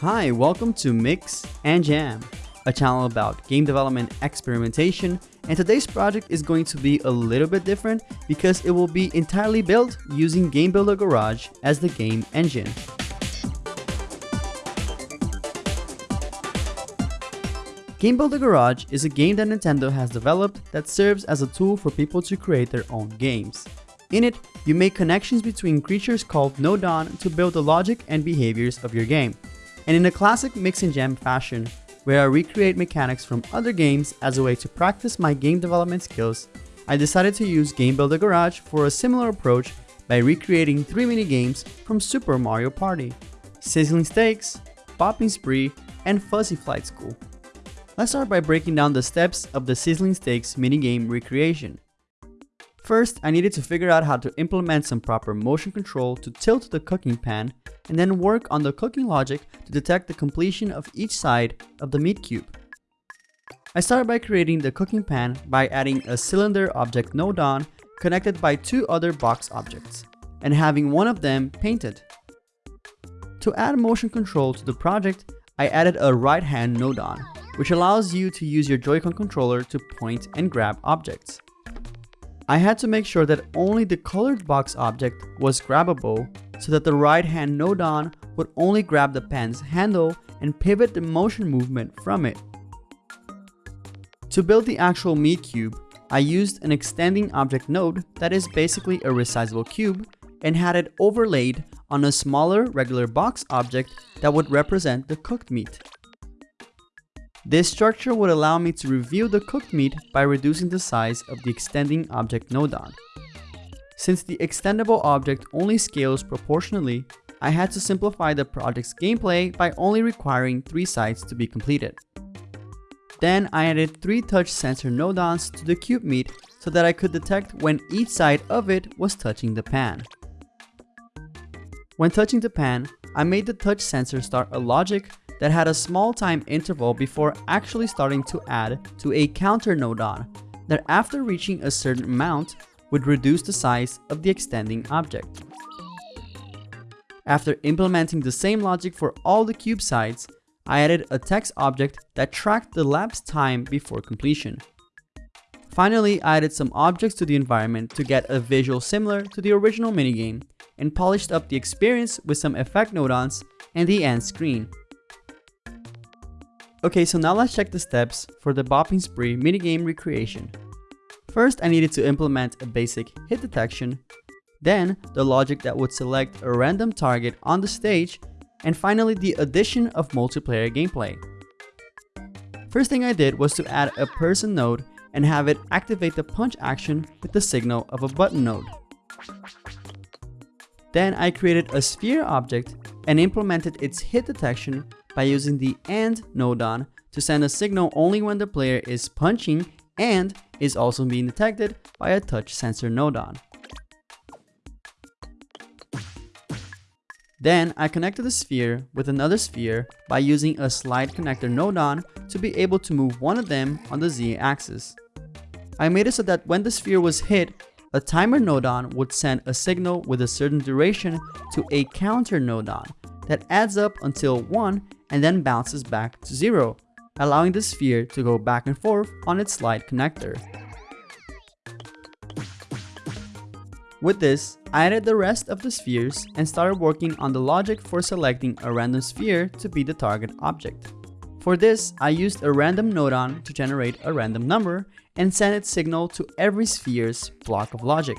Hi, welcome to Mix and Jam, a channel about game development experimentation, and today's project is going to be a little bit different because it will be entirely built using Game Builder Garage as the game engine. Game Builder Garage is a game that Nintendo has developed that serves as a tool for people to create their own games. In it, you make connections between creatures called Nodon to build the logic and behaviors of your game. And in a classic mix and jam fashion, where I recreate mechanics from other games as a way to practice my game development skills, I decided to use Game Builder Garage for a similar approach by recreating three mini games from Super Mario Party, Sizzling Steaks, Bopping Spree, and Fuzzy Flight School. Let's start by breaking down the steps of the Sizzling Steaks minigame recreation. First, I needed to figure out how to implement some proper motion control to tilt the cooking pan, and then work on the cooking logic to detect the completion of each side of the meat cube. I started by creating the cooking pan by adding a cylinder object nodon connected by two other box objects, and having one of them painted. To add motion control to the project, I added a right hand nodon, which allows you to use your Joy-Con controller to point and grab objects. I had to make sure that only the colored box object was grabbable so that the right hand nodon would only grab the pen's handle and pivot the motion movement from it. To build the actual meat cube, I used an extending object node that is basically a resizable cube and had it overlaid on a smaller regular box object that would represent the cooked meat. This structure would allow me to reveal the cooked meat by reducing the size of the extending object nodon. Since the extendable object only scales proportionally, I had to simplify the project's gameplay by only requiring 3 sides to be completed. Then I added 3 touch sensor nodons to the cube meat so that I could detect when each side of it was touching the pan. When touching the pan, I made the touch sensor start a logic that had a small time interval before actually starting to add to a counter nodon that after reaching a certain amount would reduce the size of the extending object. After implementing the same logic for all the cube sides, I added a text object that tracked the lapse time before completion. Finally, I added some objects to the environment to get a visual similar to the original minigame and polished up the experience with some effect nodons and the end screen. Okay, so now let's check the steps for the Bopping Spree minigame recreation. First, I needed to implement a basic hit detection, then the logic that would select a random target on the stage, and finally the addition of multiplayer gameplay. First thing I did was to add a person node and have it activate the punch action with the signal of a button node. Then I created a sphere object and implemented its hit detection by using the AND nodon to send a signal only when the player is punching and is also being detected by a touch sensor nodon. Then I connected the sphere with another sphere by using a slide connector nodon to be able to move one of them on the Z axis. I made it so that when the sphere was hit, a timer nodon would send a signal with a certain duration to a counter nodon that adds up until 1 and then bounces back to 0, allowing the sphere to go back and forth on its slide connector. With this, I added the rest of the spheres and started working on the logic for selecting a random sphere to be the target object. For this, I used a random nodon to generate a random number and send its signal to every sphere's block of logic.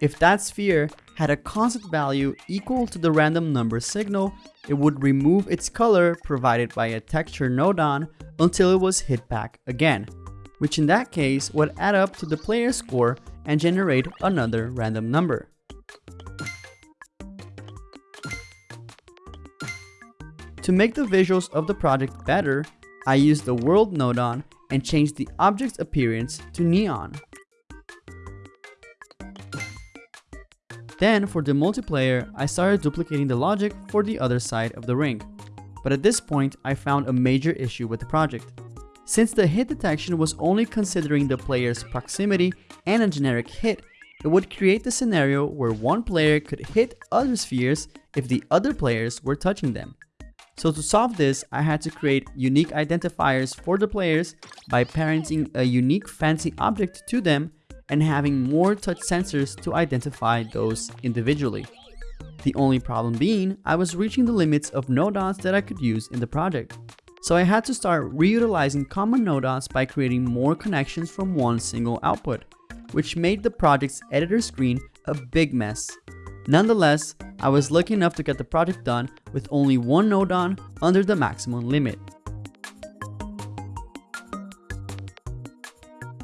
If that sphere had a constant value equal to the random number signal, it would remove its color provided by a texture nodon until it was hit back again, which in that case would add up to the player's score and generate another random number. To make the visuals of the project better, I used the world nodon and changed the object's appearance to neon. Then for the multiplayer, I started duplicating the logic for the other side of the ring. But at this point, I found a major issue with the project. Since the hit detection was only considering the player's proximity and a generic hit, it would create the scenario where one player could hit other spheres if the other players were touching them. So to solve this, I had to create unique identifiers for the players by parenting a unique fancy object to them and having more touch sensors to identify those individually. The only problem being, I was reaching the limits of nodons that I could use in the project. So I had to start reutilizing common nodons by creating more connections from one single output, which made the project's editor screen a big mess. Nonetheless, I was lucky enough to get the project done with only one nodon under the maximum limit.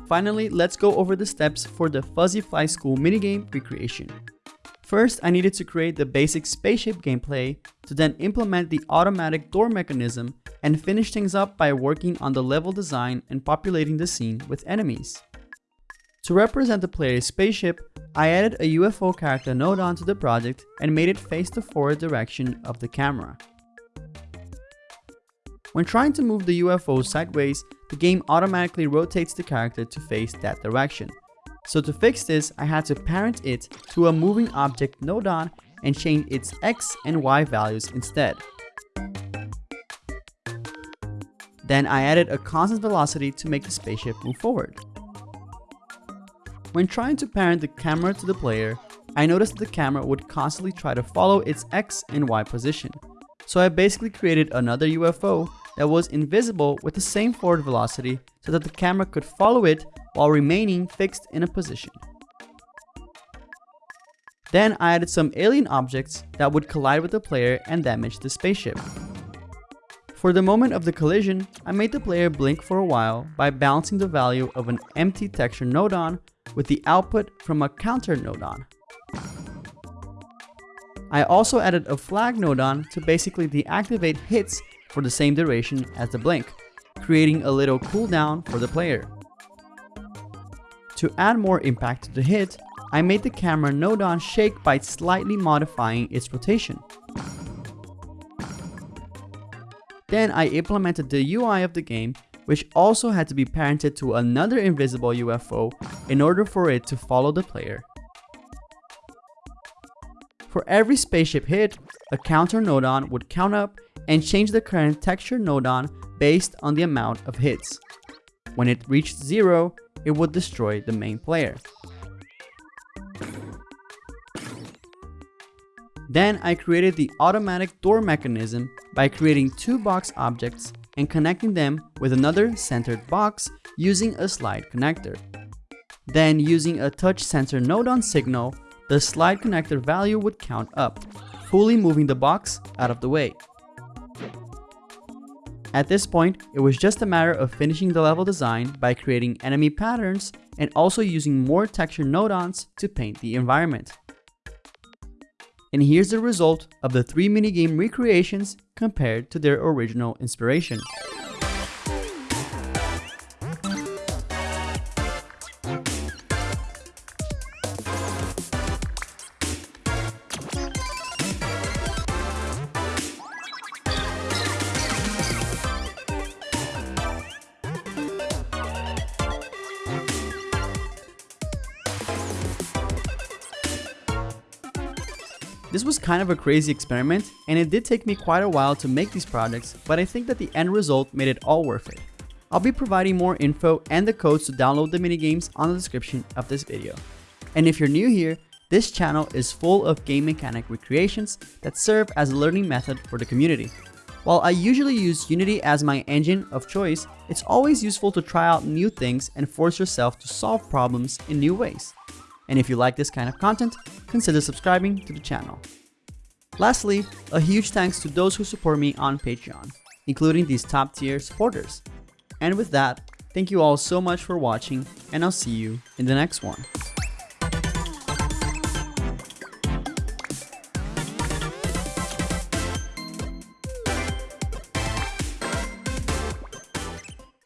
Finally, let's go over the steps for the Fuzzy Flight School minigame recreation. First, I needed to create the basic spaceship gameplay to then implement the automatic door mechanism and finish things up by working on the level design and populating the scene with enemies. To represent the player's spaceship, I added a UFO character node onto the project and made it face the forward direction of the camera. When trying to move the UFO sideways, the game automatically rotates the character to face that direction. So to fix this, I had to parent it to a moving object nodon and change its X and Y values instead. Then I added a constant velocity to make the spaceship move forward. When trying to parent the camera to the player, I noticed the camera would constantly try to follow its X and Y position. So I basically created another UFO that was invisible with the same forward velocity so that the camera could follow it while remaining fixed in a position. Then I added some alien objects that would collide with the player and damage the spaceship. For the moment of the collision, I made the player blink for a while by balancing the value of an empty texture nodon with the output from a counter nodon. I also added a flag nodon to basically deactivate hits for the same duration as the blink, creating a little cooldown for the player. To add more impact to the hit, I made the camera nodon shake by slightly modifying its rotation. Then I implemented the UI of the game which also had to be parented to another invisible UFO in order for it to follow the player. For every spaceship hit, a counter nodon would count up and change the current texture nodon based on the amount of hits. When it reached zero, it would destroy the main player. Then I created the automatic door mechanism by creating two box objects and connecting them with another centered box using a slide connector. Then using a touch sensor nodon signal, the slide connector value would count up, fully moving the box out of the way. At this point, it was just a matter of finishing the level design by creating enemy patterns and also using more texture nodons to paint the environment. And here's the result of the three minigame recreations compared to their original inspiration. This was kind of a crazy experiment, and it did take me quite a while to make these projects, but I think that the end result made it all worth it. I'll be providing more info and the codes to download the minigames on the description of this video. And if you're new here, this channel is full of game mechanic recreations that serve as a learning method for the community. While I usually use Unity as my engine of choice, it's always useful to try out new things and force yourself to solve problems in new ways. And if you like this kind of content, consider subscribing to the channel. Lastly, a huge thanks to those who support me on Patreon, including these top tier supporters. And with that, thank you all so much for watching and I'll see you in the next one.